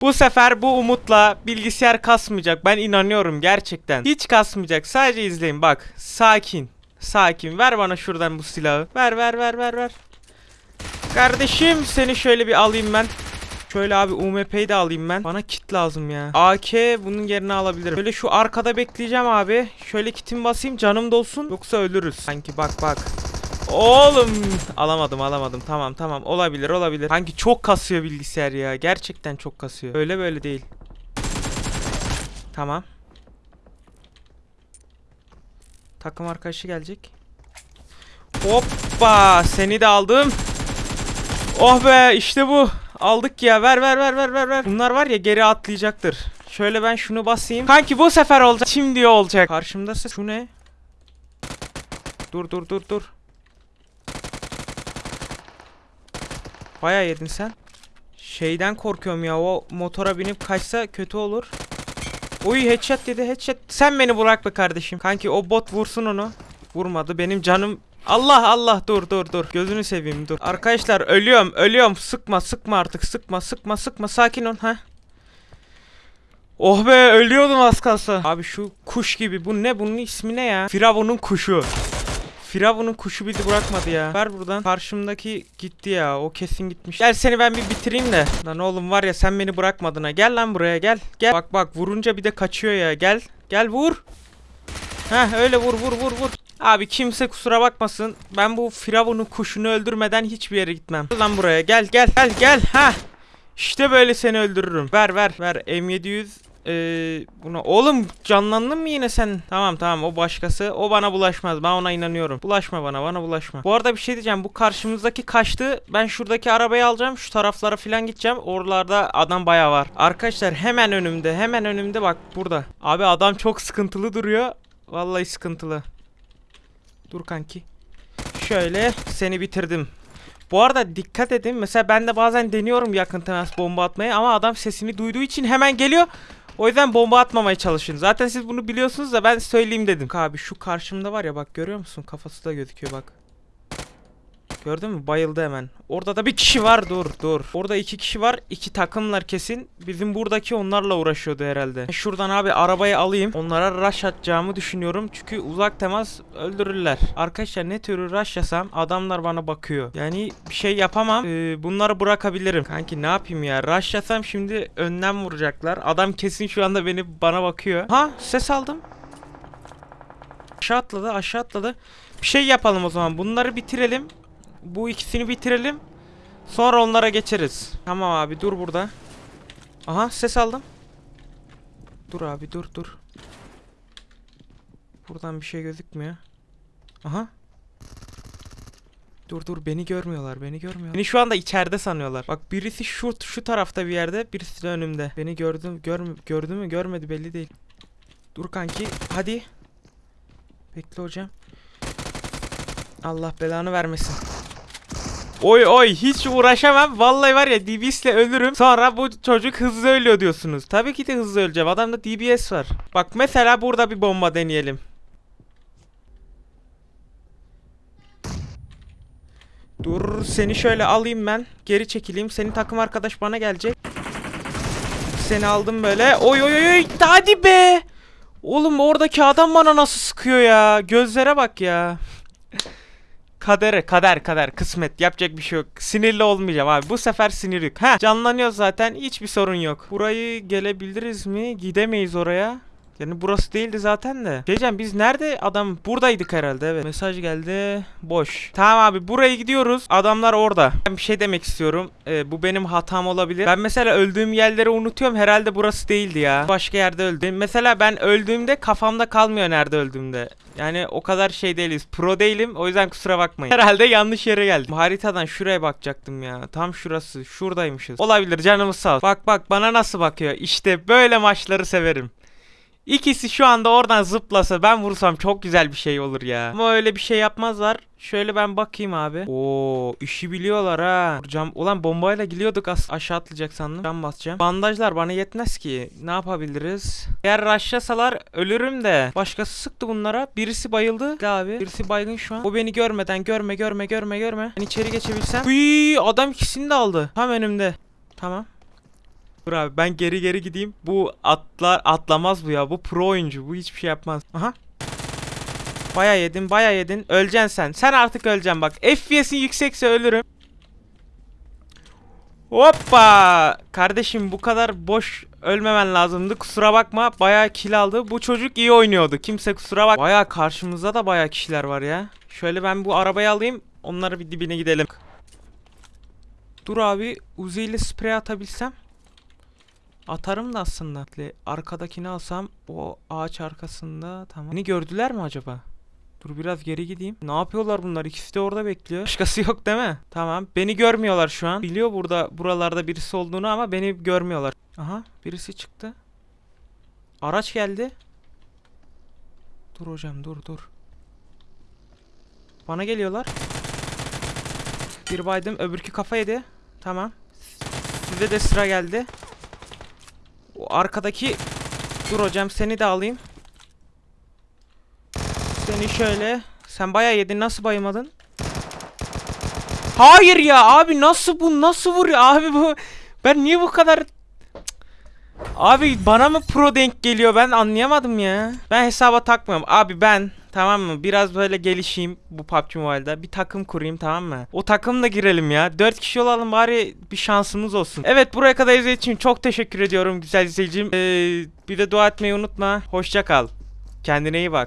Bu sefer bu umutla bilgisayar kasmayacak. Ben inanıyorum gerçekten. Hiç kasmayacak. Sadece izleyin bak. Sakin. Sakin. Ver bana şuradan bu silahı. Ver ver ver ver ver. Kardeşim seni şöyle bir alayım ben. Şöyle abi UMP'yi de alayım ben. Bana kit lazım ya. AK bunun yerine alabilirim. Şöyle şu arkada bekleyeceğim abi. Şöyle kitimi basayım canım dolsun. Yoksa ölürüz. Sanki bak bak. Oğlum! Alamadım alamadım. Tamam tamam. Olabilir olabilir. Sanki çok kasıyor bilgisayar ya? Gerçekten çok kasıyor. Öyle böyle değil. Tamam. Takım arkadaşı gelecek. Hoppa! Seni de aldım. Oh be! İşte bu. Aldık ya. Ver ver ver ver ver ver. Bunlar var ya geri atlayacaktır. Şöyle ben şunu basayım. Kanki bu sefer olacak. Şimdi olacak. Karşımdası şu ne? Dur dur dur dur Bayağı yedin sen. Şeyden korkuyorum ya o motora binip kaçsa kötü olur. Uy headshot dedi headshot. Sen beni bırak be kardeşim. Kanki o bot vursun onu. Vurmadı benim canım. Allah Allah dur dur dur. Gözünü seveyim dur. Arkadaşlar ölüyorum ölüyorum. Sıkma sıkma artık sıkma sıkma sıkma sakin ol ha. Oh be ölüyordum az kalsa. Abi şu kuş gibi bu ne bunun ismi ne ya? Firavun'un kuşu. Firavun'un kuşu bizi bırakmadı ya. Ver buradan. Karşımdaki gitti ya. O kesin gitmiş. Gel seni ben bir bitireyim de. Lan oğlum var ya sen beni bırakmadın ha. Gel lan buraya gel. Gel. Bak bak vurunca bir de kaçıyor ya. Gel. Gel vur. Heh öyle vur vur vur vur. Abi kimse kusura bakmasın. Ben bu Firavun'un kuşunu öldürmeden hiçbir yere gitmem. Gel lan buraya gel gel gel gel. Ha. İşte böyle seni öldürürüm. Ver ver ver. M700 ee, buna oğlum canlandın mı yine sen? Tamam tamam o başkası. O bana bulaşmaz. Ben ona inanıyorum. Bulaşma bana. Bana bulaşma. Bu arada bir şey diyeceğim. Bu karşımızdaki kaçtı. Ben şuradaki arabayı alacağım. Şu taraflara falan gideceğim. Oralarda adam baya var. Arkadaşlar hemen önümde. Hemen önümde bak burada. Abi adam çok sıkıntılı duruyor. Vallahi sıkıntılı. Dur kanki. Şöyle seni bitirdim. Bu arada dikkat edin. Mesela ben de bazen deniyorum yakın temas bomba atmayı ama adam sesini duyduğu için hemen geliyor. O yüzden bomba atmamaya çalışın. Zaten siz bunu biliyorsunuz da ben söyleyeyim dedim. Abi şu karşımda var ya bak görüyor musun? Kafası da gözüküyor bak. Gördün mü? Bayıldı hemen. Orada da bir kişi var. Dur dur. Orada iki kişi var. iki takımlar kesin. Bizim buradaki onlarla uğraşıyordu herhalde. Şuradan abi arabayı alayım. Onlara rush atacağımı düşünüyorum. Çünkü uzak temas öldürürler. Arkadaşlar ne türlü rush yasam adamlar bana bakıyor. Yani bir şey yapamam. Ee, bunları bırakabilirim. Kanki ne yapayım ya? Rush yasam şimdi önden vuracaklar. Adam kesin şu anda beni bana bakıyor. Ha ses aldım. Aşağı atladı aşağı atladı. Bir şey yapalım o zaman. Bunları bitirelim. Bu ikisini bitirelim. Sonra onlara geçeriz. Tamam abi dur burada. Aha ses aldım. Dur abi dur dur. Buradan bir şey gözükmüyor. Aha. Dur dur beni görmüyorlar beni görmüyorlar. Beni şu anda içeride sanıyorlar. Bak birisi şu şu tarafta bir yerde birisi de önümde. Beni gördüm gör, gördü mü görmedi belli değil. Dur kanki hadi. Bekle hocam. Allah belanı vermesin. Oy oy hiç uğraşamam. Vallahi var ya DBS'le ölürüm. Sonra bu çocuk hızlı ölüyor diyorsunuz. Tabii ki de hızlı öleceğim. Adamda DBS var. Bak mesela burada bir bomba deneyelim. Dur seni şöyle alayım ben. Geri çekileyim. Senin takım arkadaş bana gelecek. Seni aldım böyle. Oy oy oy. Hadi be. Oğlum oradaki adam bana nasıl sıkıyor ya. Gözlere bak ya. Kadere kader kader kısmet yapacak bir şey yok. Sinirli olmayacağım abi. Bu sefer sinir. Ha canlanıyor zaten hiçbir sorun yok. Burayı gelebiliriz mi? Gidemeyiz oraya. Yani burası değildi zaten de. Diyeceğim biz nerede adam buradaydık herhalde evet. Mesaj geldi. Boş. Tamam abi buraya gidiyoruz. Adamlar orada. Ben bir şey demek istiyorum. Ee, bu benim hatam olabilir. Ben mesela öldüğüm yerleri unutuyorum. Herhalde burası değildi ya. Başka yerde öldüm. Mesela ben öldüğümde kafamda kalmıyor nerede öldüğümde. Yani o kadar şey değiliz. Pro değilim. O yüzden kusura bakmayın. Herhalde yanlış yere geldim. Haritadan şuraya bakacaktım ya. Tam şurası. Şuradaymışız. Olabilir canımız sağ olsun. Bak bak bana nasıl bakıyor. İşte böyle maçları severim. İkisi şu anda oradan zıplasa ben vursam çok güzel bir şey olur ya. Ama öyle bir şey yapmazlar. Şöyle ben bakayım abi. Oo, işi biliyorlar ha. Vuracağım. Ulan bombayla gidiyorduk as aşağı atlayacak sandım. Ben basacağım. Bandajlar bana yetmez ki. Ne yapabiliriz? Eğer rushlasalar ölürüm de. Başkası sıktı bunlara. Birisi bayıldı. Gel abi. Birisi baygın şu an. O beni görmeden görme görme görme görme. Ben içeri geçebilsem. Uy, adam ikisini de aldı. Tam önümde. Tamam. Dur abi ben geri geri gideyim. Bu atlar atlamaz bu ya. Bu pro oyuncu. Bu hiçbir şey yapmaz. Aha. Baya yedin baya yedin. Öleceksin sen. Sen artık öleceksin bak. FPS'in yüksekse ölürüm. Hoppa! Kardeşim bu kadar boş ölmemen lazımdı. Kusura bakma. Bayağı kill aldı. Bu çocuk iyi oynuyordu. Kimse kusura bak. Bayağı karşımızda da bayağı kişiler var ya. Şöyle ben bu arabayı alayım. Onları bir dibine gidelim. Dur abi. Uzi ile sprey atabilsem. Atarım da aslında. Arkadakini alsam o ağaç arkasında tamam. Beni gördüler mi acaba? Dur biraz geri gideyim. Ne yapıyorlar bunlar? İkisi de orada bekliyor. Başkası yok değil mi? Tamam. Beni görmüyorlar şu an. Biliyor burada buralarda birisi olduğunu ama beni görmüyorlar. Aha birisi çıktı. Araç geldi. Dur hocam dur dur. Bana geliyorlar. Bir baydım öbürkü kafa yedi. Tamam. Size de sıra geldi. O arkadaki Dur hocam seni de alayım. Seni şöyle. Sen bayağı yedin. Nasıl bayılmadın? Hayır ya abi nasıl bu nasıl vuruyor abi bu ben niye bu kadar. Abi bana mı pro denk geliyor ben anlayamadım ya. Ben hesaba takmıyorum. Abi ben tamam mı biraz böyle gelişeyim bu PUBG Mobile'da. Bir takım kurayım tamam mı? O takımla girelim ya. 4 kişi olalım bari bir şansımız olsun. Evet buraya kadar izlediğiniz için çok teşekkür ediyorum güzel izleyicim. Ee, bir de dua etmeyi unutma. Hoşça kal. Kendine iyi bak.